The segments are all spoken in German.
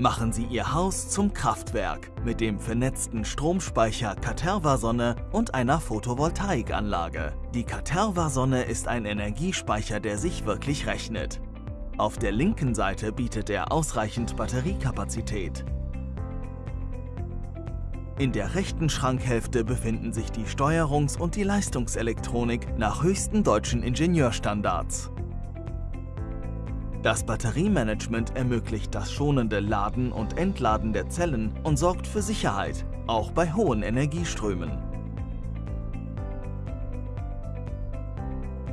Machen Sie Ihr Haus zum Kraftwerk mit dem vernetzten Stromspeicher Caterva Sonne und einer Photovoltaikanlage. Die Caterva Sonne ist ein Energiespeicher, der sich wirklich rechnet. Auf der linken Seite bietet er ausreichend Batteriekapazität. In der rechten Schrankhälfte befinden sich die Steuerungs- und die Leistungselektronik nach höchsten deutschen Ingenieurstandards. Das Batteriemanagement ermöglicht das schonende Laden und Entladen der Zellen und sorgt für Sicherheit, auch bei hohen Energieströmen.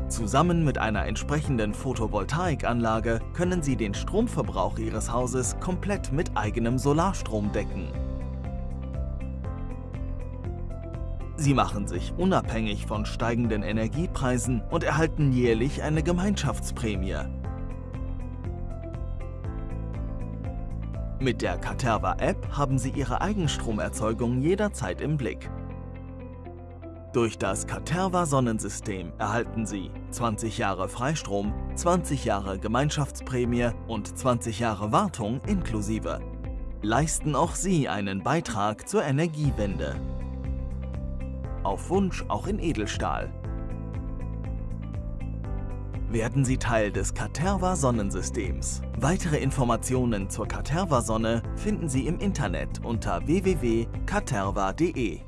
Zusammen mit einer entsprechenden Photovoltaikanlage können Sie den Stromverbrauch Ihres Hauses komplett mit eigenem Solarstrom decken. Sie machen sich unabhängig von steigenden Energiepreisen und erhalten jährlich eine Gemeinschaftsprämie. Mit der Caterva-App haben Sie Ihre Eigenstromerzeugung jederzeit im Blick. Durch das Caterva Sonnensystem erhalten Sie 20 Jahre Freistrom, 20 Jahre Gemeinschaftsprämie und 20 Jahre Wartung inklusive. Leisten auch Sie einen Beitrag zur Energiewende. Auf Wunsch auch in Edelstahl. Werden Sie Teil des Caterva Sonnensystems. Weitere Informationen zur Caterva Sonne finden Sie im Internet unter www.caterva.de.